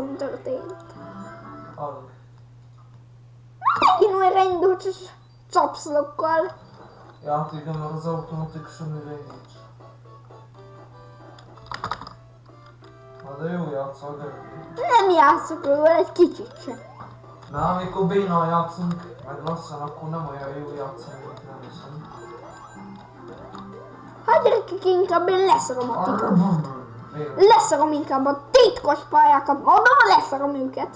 mi történt? Hallok. Megint olyan indult csapszlokkal. Ja, hát igen, mert az automatikusan nincs. Na de jó játszol, de... Nem játszok róla egy kicsit sem. Na, amikor bénán játszunk, meg lassan, akkor nem olyan jó játszani, mint nem hiszem. Hát gyerekek, inkább én leszarom a titkos. Leszarom inkább a titkos pályákat. Mondom, leszarom őket.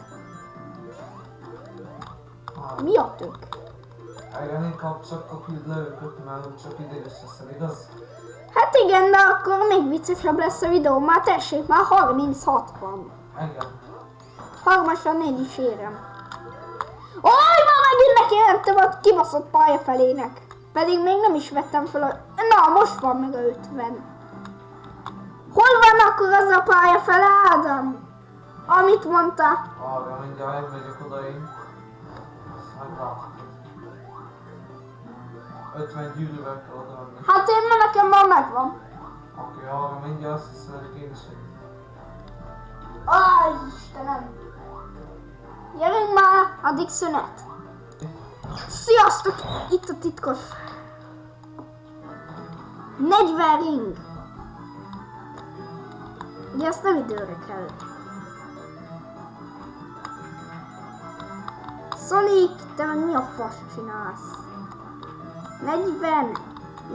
Mi a tök? igen, inkább csak a küld le őket, mert csak ideges leszel, igaz? Hát igen, de akkor még viccesebb lesz a videó. Már tessék, már 36 van. Igen. Harmasan én is érem. Oj, már megint nekientem a kibaszott pálya felének. Pedig még nem is vettem fel a... Na, most van meg a 50. Van akkor az a pálya fele, Ádám? Amit mondta? Arra mindjárt elmegyek oda én. Meglátod. 50 gyűrűvel kell oda menni. Hát én már nekem már megvan. Oké, arra mindjárt azt hiszem, hogy én is. Aj, Istenem. Gyerünk már, addig szünet. Sziasztok! Itt a titkos. 40 ring. Ugye ezt nem időre kell. Sonic, te meg mi a fasz csinálsz? 40!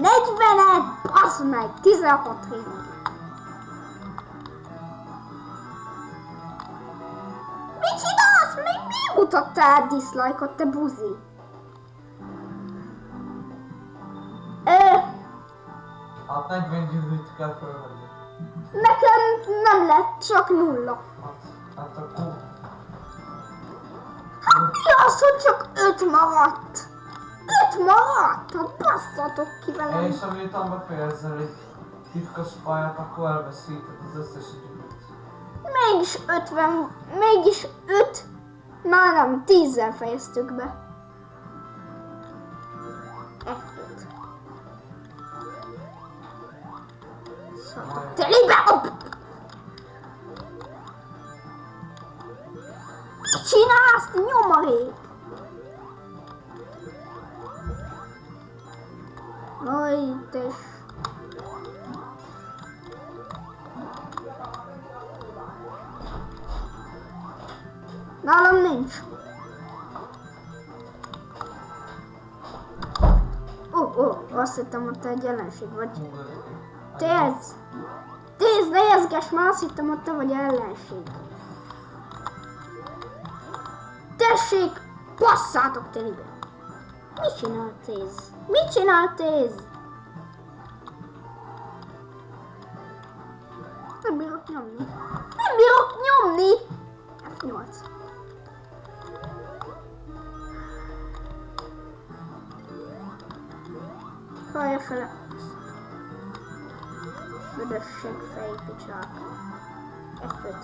40-et! Basz meg! 16 ring. Mit csinálsz? Még mi mutattál dislike-ot, te buzi? Ö, Hát 40 gyűrűt kell fölvenni. Nekem nem lett, csak nulla. Hát, mi az, hogy csak öt maradt? Öt maradt? Hát basszatok ki velem. És amiután befejezel egy titkos pályát, akkor elveszíted az összes gyűrűt. Mégis 50, mégis 5, már nem, 10-zel fejeztük be. F5. Hopp! Mit csinálsz, te nyomorék? Aj, te Nálam nincs. Ó, ó, azt hittem, hogy te egy ellenség vagy. Téz! Téz, ne jezges, már azt hittem, hogy te vagy ellenség. Tessék, basszátok telibe! Mit csinál Téz? Mit csinál Téz? Nem bírok nyomni. Nem bírok nyomni! F8. Hallja fele. Büdösség fejpicsák. F5.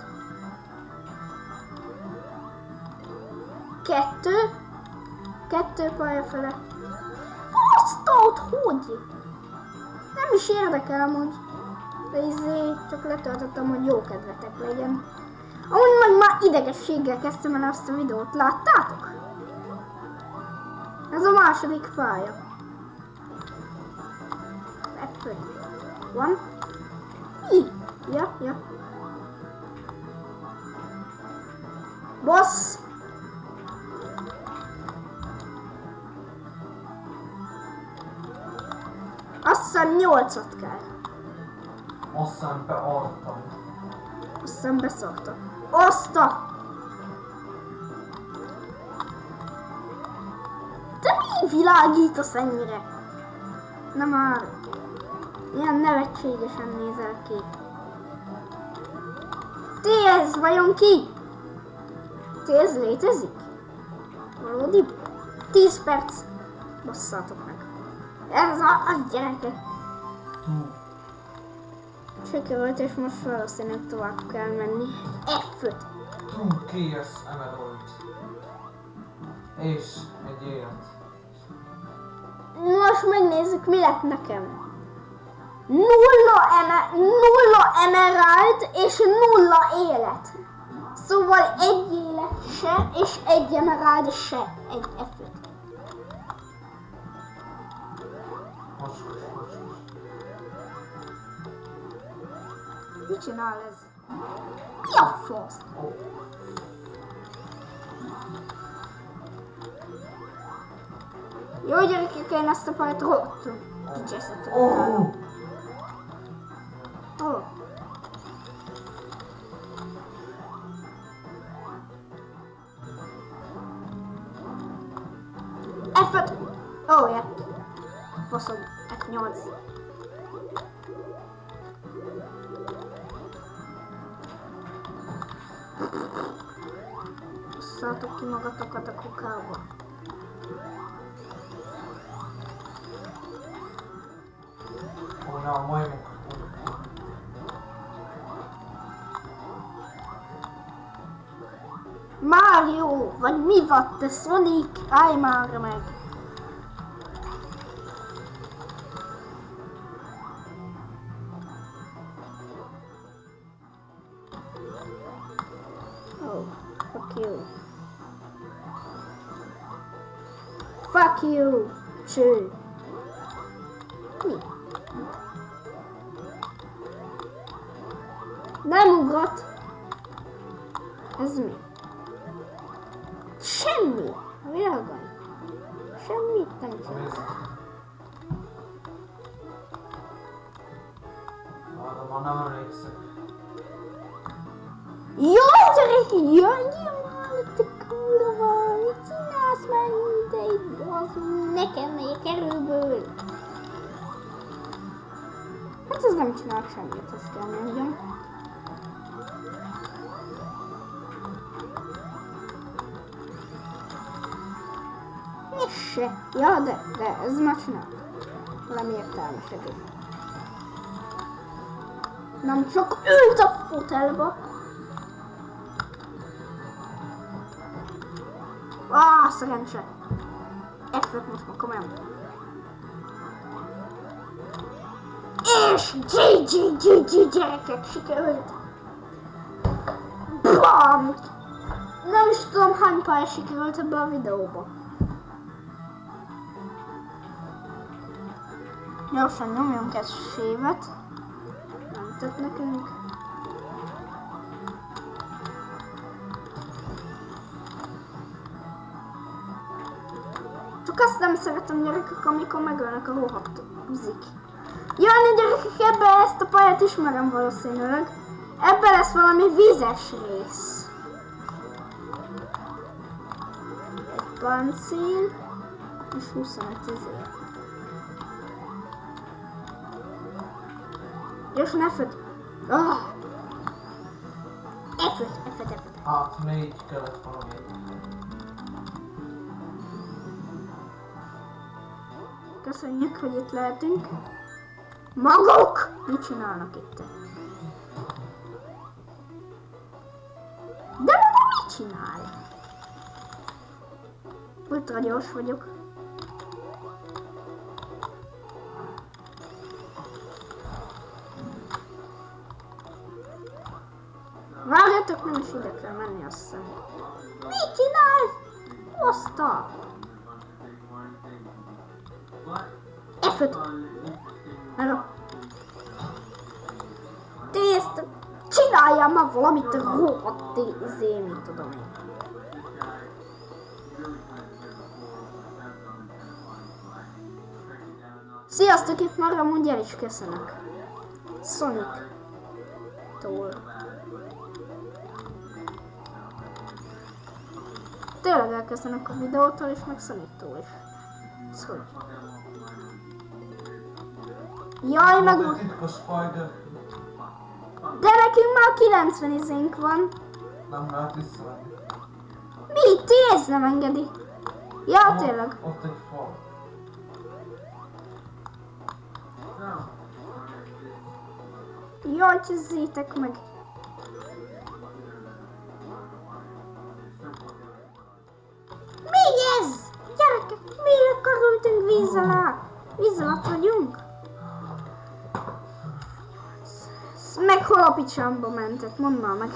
Kettő. Kettő pálya fele. Azt ott, hogy? Nem is érdekel amúgy. De izé, csak letöltöttem, hogy jó kedvetek legyen. Amúgy meg már idegességgel kezdtem el azt a videót, láttátok? Ez a második pálya. F5. Van. Ja, ja. Boss! Azt hiszem nyolcat kell. Azt hiszem bealtam. Azt hiszem beszokta. Azt a... Te mi világítasz ennyire? Na már. Ilyen nevetségesen nézel ki. Ti ez vajon ki? Ti ez létezik? Valódi? 10 perc. Basszátok meg. Ez a, az gyerekek. Hú, Sikerült, és most valószínűleg tovább kell menni. F5. hú, KS Emerald. És egy élet. Most megnézzük, mi lett nekem. Nulla, eme, nulla emerald és nulla élet. Szóval egy élet se, és egy emerald se. Egy F5. Most, most, most. Mit csinál ez? Mi a fasz? Jó gyerekek, én ezt a pajt rottam. Kicsesztettem. Ó! Oh. F8. Basszátok ki magatokat a kukába. Ó, ne a majmok. Mario, vagy mi vagy te Sonic? Állj már meg! Fuck you. Fuck you! Cső! Mi? Nem ugrott! Ez mi? Semmi! A világon. Semmit nem csinál. Nézd. Arra már nem emlékszek. Jó, gyerek, jöjjön már, te kurva! Mit csinálsz már ideig? Az nekem megy kerülből. Hát ez nem csinál semmit, azt kell mondjam. Se. Ja, de, de ez már csinál. Valami értelmesebb is. Nem csak ült a fotelba. Ah, szerencse. F5 most már komolyan. És GG, gyerekek, sikerült. Bam! Nem is tudom hány pálya sikerült ebbe a videóba. Gyorsan nyomjunk egy sévet. Nem tett nekünk. Azt nem szeretem gyerekek, amikor megölnek a rohadt buzik. Jani gyerekek, ebbe ezt a pályát ismerem valószínűleg. Ebbe lesz valami vízes rész. Egy pancél, és 25 izé. Gyorsan F5. Ah. F5, F5, F5. Hát, még kellett valami. Köszönjük, hogy itt lehetünk. Maguk! Mit csinálnak itt? De maga mit csinál? Ultra gyors vagyok. Várjatok, nem is ide kell menni, azt hiszem. Mit csinál? Oszta! F5. Hello. Tészta. Csináljál már valamit rohadt izé, mit tudom én. Sziasztok, itt már mondja el is köszönök. Sonic. Tól. Tényleg elköszönök a videótól és meg Sonic-tól is. Hogy? Jaj, meg... Egy titkos spider. De nekünk már 90 izénk van. Nem lehet visszavenni. Mi? Tész nem engedi. Ja, Ott- tényleg. Ott egy fal. Jaj, csizétek meg. Mi ez? Gyerekek, miért kerültünk víz alá? Víz alatt vagyunk? Meg hol a picsamba mentett? Mondd már meg.